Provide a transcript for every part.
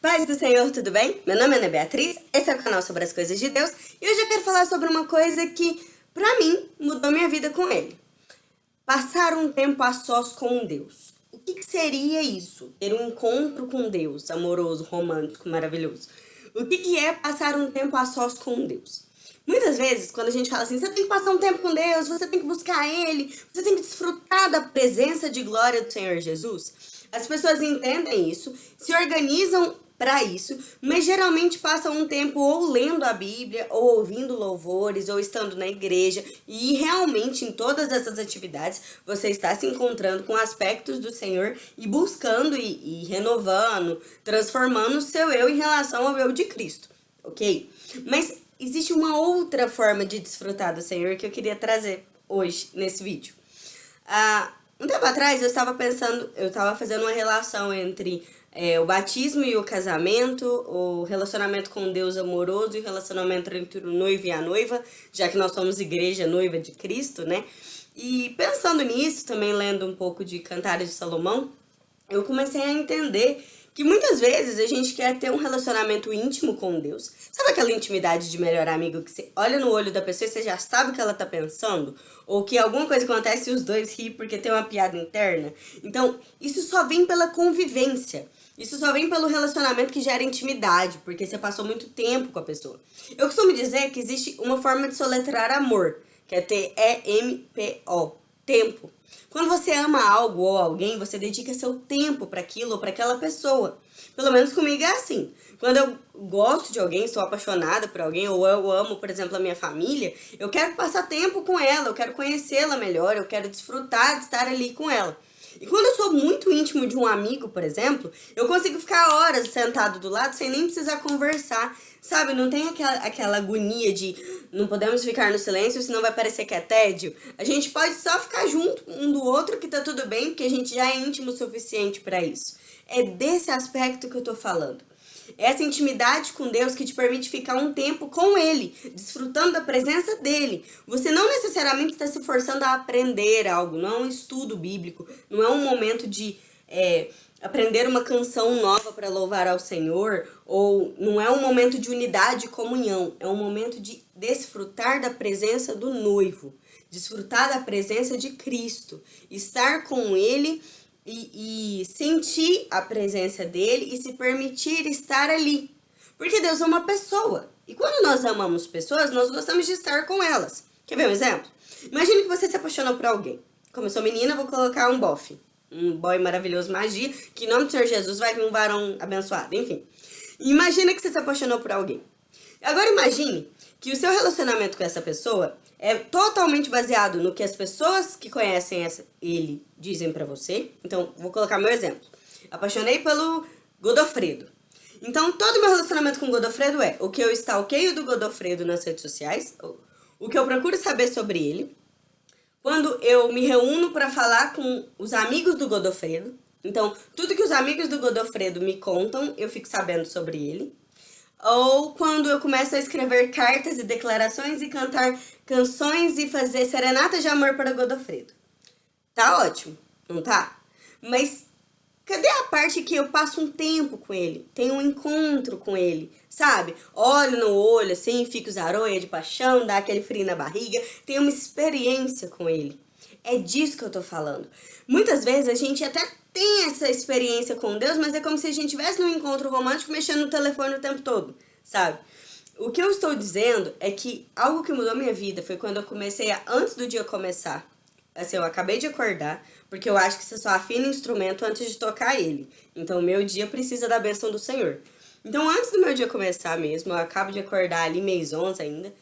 Paz do Senhor, tudo bem? Meu nome é Ana Beatriz, esse é o canal sobre as coisas de Deus e hoje eu quero falar sobre uma coisa que, pra mim, mudou minha vida com ele. Passar um tempo a sós com Deus. O que, que seria isso? Ter um encontro com Deus, amoroso, romântico, maravilhoso. O que, que é passar um tempo a sós com Deus? Muitas vezes, quando a gente fala assim, você tem que passar um tempo com Deus, você tem que buscar Ele, você tem que desfrutar da presença de glória do Senhor Jesus, as pessoas entendem isso, se organizam para isso, mas geralmente passam um tempo ou lendo a Bíblia, ou ouvindo louvores, ou estando na igreja, e realmente em todas essas atividades você está se encontrando com aspectos do Senhor e buscando e, e renovando, transformando o seu eu em relação ao eu de Cristo, ok? Mas existe uma outra forma de desfrutar do Senhor que eu queria trazer hoje nesse vídeo. Ah, um tempo atrás eu estava pensando, eu estava fazendo uma relação entre é, o batismo e o casamento, o relacionamento com Deus amoroso e o relacionamento entre o noivo e a noiva, já que nós somos igreja noiva de Cristo, né? E pensando nisso, também lendo um pouco de Cantares de Salomão, eu comecei a entender que muitas vezes a gente quer ter um relacionamento íntimo com Deus. Sabe aquela intimidade de melhor amigo que você olha no olho da pessoa e você já sabe o que ela tá pensando? Ou que alguma coisa acontece e os dois riem porque tem uma piada interna? Então, isso só vem pela convivência. Isso só vem pelo relacionamento que gera intimidade, porque você passou muito tempo com a pessoa. Eu costumo dizer que existe uma forma de soletrar amor, que é T-E-M-P-O, tempo. Quando você ama algo ou alguém, você dedica seu tempo para aquilo ou para aquela pessoa. Pelo menos comigo é assim. Quando eu gosto de alguém, estou apaixonada por alguém, ou eu amo, por exemplo, a minha família, eu quero passar tempo com ela, eu quero conhecê-la melhor, eu quero desfrutar de estar ali com ela. E quando eu sou muito íntimo de um amigo, por exemplo, eu consigo ficar horas sentado do lado sem nem precisar conversar, sabe? Não tem aquela, aquela agonia de não podemos ficar no silêncio, senão vai parecer que é tédio. A gente pode só ficar junto um do outro que tá tudo bem, porque a gente já é íntimo o suficiente para isso. É desse aspecto que eu tô falando. Essa intimidade com Deus que te permite ficar um tempo com Ele, desfrutando da presença dEle. Você não necessariamente está se forçando a aprender algo, não é um estudo bíblico, não é um momento de é, aprender uma canção nova para louvar ao Senhor, ou não é um momento de unidade e comunhão, é um momento de desfrutar da presença do noivo, desfrutar da presença de Cristo, estar com Ele e, e sentir a presença dele e se permitir estar ali. Porque Deus é uma pessoa. E quando nós amamos pessoas, nós gostamos de estar com elas. Quer ver um exemplo? Imagine que você se apaixonou por alguém. Como eu sou menina, vou colocar um bofe. Um boy maravilhoso magia, que em nome do Senhor Jesus vai vir um varão abençoado. Enfim. Imagina que você se apaixonou por alguém. Agora imagine que o seu relacionamento com essa pessoa é totalmente baseado no que as pessoas que conhecem essa, ele dizem pra você. Então, vou colocar meu exemplo. Apaixonei pelo Godofredo. Então, todo meu relacionamento com o Godofredo é o que eu stalkeio do Godofredo nas redes sociais, o que eu procuro saber sobre ele, quando eu me reúno para falar com os amigos do Godofredo. Então, tudo que os amigos do Godofredo me contam, eu fico sabendo sobre ele ou quando eu começo a escrever cartas e declarações e cantar canções e fazer serenatas de amor para Godofredo. Tá ótimo, não tá? Mas cadê a parte que eu passo um tempo com ele, tenho um encontro com ele, sabe? Olho no olho assim, fico zaroia de paixão, dá aquele frio na barriga, tenho uma experiência com ele. É disso que eu tô falando. Muitas vezes a gente até tem essa experiência com Deus, mas é como se a gente estivesse num encontro romântico mexendo no telefone o tempo todo, sabe? O que eu estou dizendo é que algo que mudou minha vida foi quando eu comecei a, antes do dia começar, assim, eu acabei de acordar, porque eu acho que você só afina instrumento antes de tocar ele. Então, meu dia precisa da bênção do Senhor. Então, antes do meu dia começar mesmo, eu acabo de acordar ali, mês 11 ainda,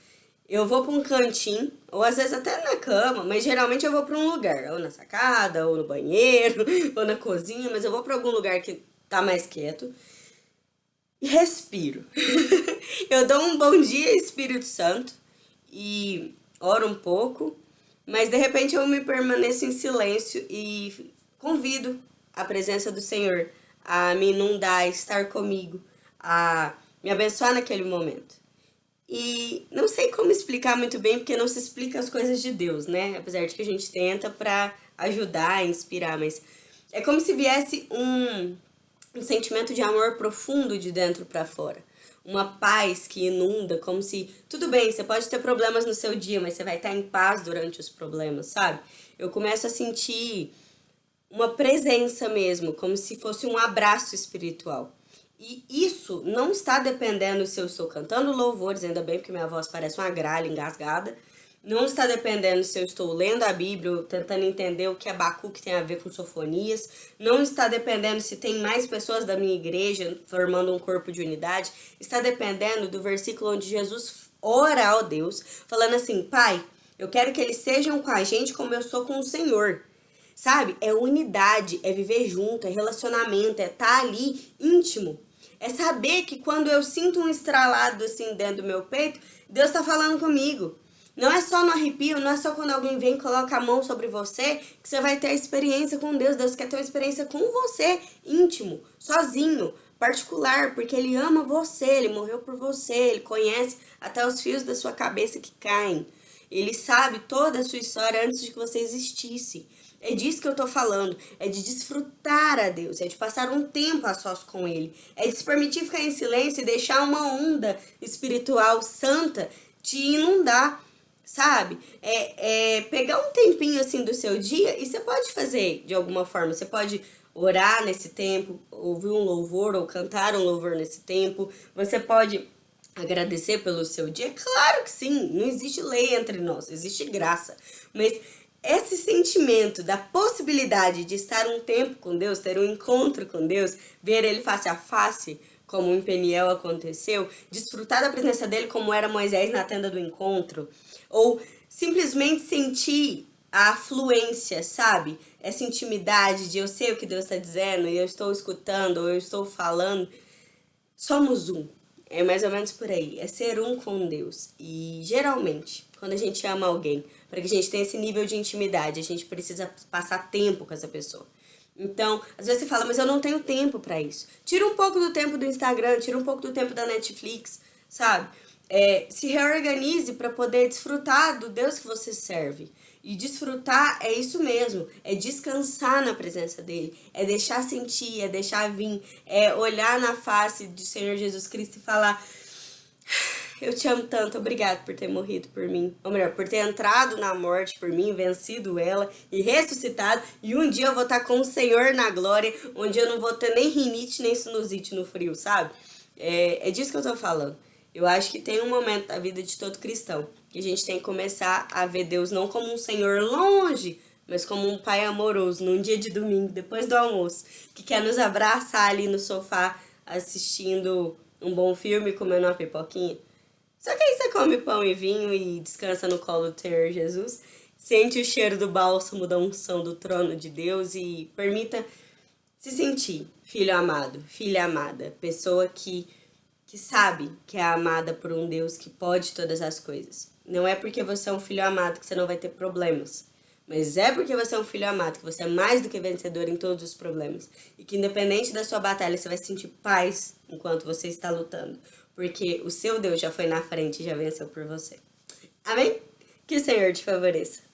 eu vou para um cantinho, ou às vezes até na cama, mas geralmente eu vou para um lugar, ou na sacada, ou no banheiro, ou na cozinha, mas eu vou para algum lugar que tá mais quieto. E respiro. eu dou um bom dia, Espírito Santo, e oro um pouco, mas de repente eu me permaneço em silêncio e convido a presença do Senhor a me inundar, a estar comigo, a me abençoar naquele momento. E não sei como explicar muito bem, porque não se explica as coisas de Deus, né? Apesar de que a gente tenta pra ajudar, inspirar, mas é como se viesse um, um sentimento de amor profundo de dentro para fora. Uma paz que inunda, como se, tudo bem, você pode ter problemas no seu dia, mas você vai estar em paz durante os problemas, sabe? Eu começo a sentir uma presença mesmo, como se fosse um abraço espiritual. E isso não está dependendo se eu estou cantando louvores, ainda bem porque minha voz parece uma gralha engasgada, não está dependendo se eu estou lendo a Bíblia, tentando entender o que Abacuque tem a ver com sofonias. Não está dependendo se tem mais pessoas da minha igreja formando um corpo de unidade. Está dependendo do versículo onde Jesus ora ao Deus, falando assim, Pai, eu quero que eles sejam com a gente como eu sou com o Senhor. Sabe? É unidade, é viver junto, é relacionamento, é estar tá ali íntimo. É saber que quando eu sinto um estralado assim dentro do meu peito, Deus está falando comigo. Não é só no arrepio, não é só quando alguém vem e coloca a mão sobre você que você vai ter a experiência com Deus. Deus quer ter uma experiência com você, íntimo, sozinho, particular, porque Ele ama você, Ele morreu por você, Ele conhece até os fios da sua cabeça que caem. Ele sabe toda a sua história antes de que você existisse. É disso que eu tô falando, é de desfrutar a Deus, é de passar um tempo a sós com Ele, é de se permitir ficar em silêncio e deixar uma onda espiritual santa te inundar sabe? É, é pegar um tempinho assim do seu dia e você pode fazer de alguma forma. Você pode orar nesse tempo, ouvir um louvor ou cantar um louvor nesse tempo. Você pode agradecer pelo seu dia. Claro que sim, não existe lei entre nós, existe graça. Mas esse sentimento da possibilidade de estar um tempo com Deus, ter um encontro com Deus, ver Ele face a face, como em Peniel aconteceu, desfrutar da presença dele como era Moisés na tenda do encontro, ou simplesmente sentir a afluência, sabe? Essa intimidade de eu sei o que Deus está dizendo e eu estou escutando ou eu estou falando. Somos um. É mais ou menos por aí. É ser um com Deus. E geralmente, quando a gente ama alguém, para que a gente tenha esse nível de intimidade, a gente precisa passar tempo com essa pessoa. Então, às vezes você fala, mas eu não tenho tempo para isso. Tira um pouco do tempo do Instagram, tira um pouco do tempo da Netflix, sabe? É, se reorganize para poder desfrutar do Deus que você serve. E desfrutar é isso mesmo, é descansar na presença dele, é deixar sentir, é deixar vir, é olhar na face do Senhor Jesus Cristo e falar eu te amo tanto, obrigado por ter morrido por mim. Ou melhor, por ter entrado na morte por mim, vencido ela e ressuscitado. E um dia eu vou estar com o Senhor na glória, onde eu não vou ter nem rinite, nem sinusite no frio, sabe? É, é disso que eu tô falando. Eu acho que tem um momento da vida de todo cristão que a gente tem que começar a ver Deus não como um Senhor longe, mas como um pai amoroso num dia de domingo, depois do almoço, que quer nos abraçar ali no sofá assistindo um bom filme, comendo uma pipoquinha. Só que aí você come pão e vinho e descansa no colo do Senhor Jesus, sente o cheiro do bálsamo da unção do trono de Deus e permita se sentir filho amado, filha amada, pessoa que, que sabe que é amada por um Deus que pode todas as coisas. Não é porque você é um filho amado que você não vai ter problemas. Mas é porque você é um filho amado, que você é mais do que vencedor em todos os problemas. E que independente da sua batalha, você vai sentir paz enquanto você está lutando porque o seu Deus já foi na frente e já venceu por você. Amém? Que o Senhor te favoreça.